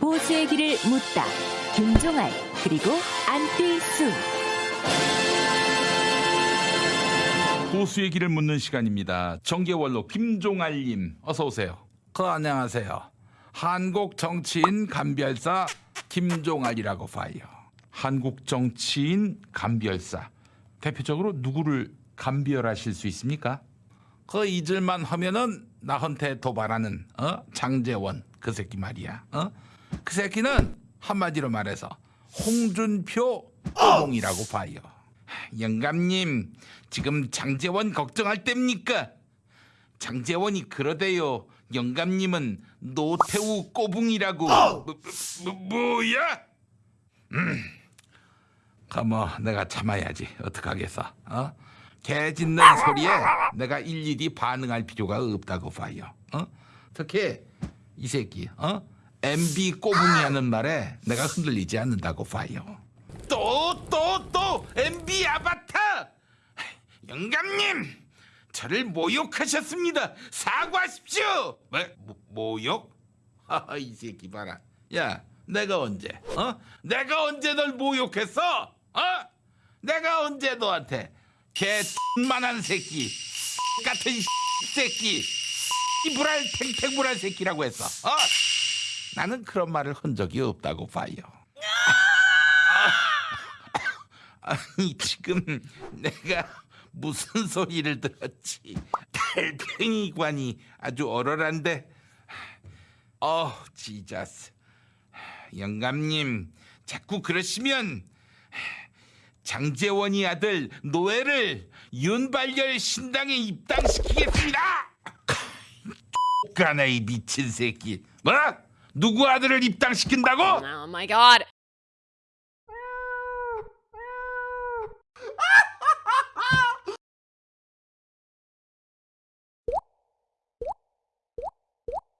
보수의 길을 묻다. 김종알 그리고 안뜰수. 보수의 길을 묻는 시간입니다. 정계원로 김종알님 어서 오세요. 그 안녕하세요. 한국 정치인 감별사 김종알이라고 봐요. 한국 정치인 감별사 대표적으로 누구를 감별하실 수 있습니까? 그 잊을만 하면은 나한테 도발하는 어? 장재원 그 새끼 말이야. 어? 그 새끼는 한마디로 말해서 홍준표 오봉이라고 봐요. 영감님 지금 장재원 걱정할 때입니까? 장재원이 그러대요. 영감님은 노태우 꼬붕이라고. 뭐, 뭐, 뭐야? 음. 가뭐 내가 참아야지 어떡하겠어 어? 개 짖는 소리에 내가 일일이 반응할 필요가 없다고 봐요 어? 특히 이 새끼 어? MB 꼬붕이 하는 말에 내가 흔들리지 않는다고 봐요 또 또 또 MB 아바타 영감님 저를 모욕하셨습니다 사과하십시오 뭐, 뭐, 모 욕? 하하 이 새끼 봐라 야 내가 언제 어? 내가 언제 널 모욕했어? 어? 내가 언제 너한테 개만한 새끼 같은 새끼 이불알 탱탱불알 새끼라고 했어 어? 나는 그런 말을 한 적이 없다고 봐요 아니 지금 내가 무슨 소리를 들었지 달팽이관이 아주 얼얼한데 어 지자스 영감님 자꾸 그러시면 장재원이 아들 노예를 윤발열 신당에 입당시키겠습니다. 까나 이 미친 새끼. 뭐? 누구 아들을 입당시킨다고? Oh my god.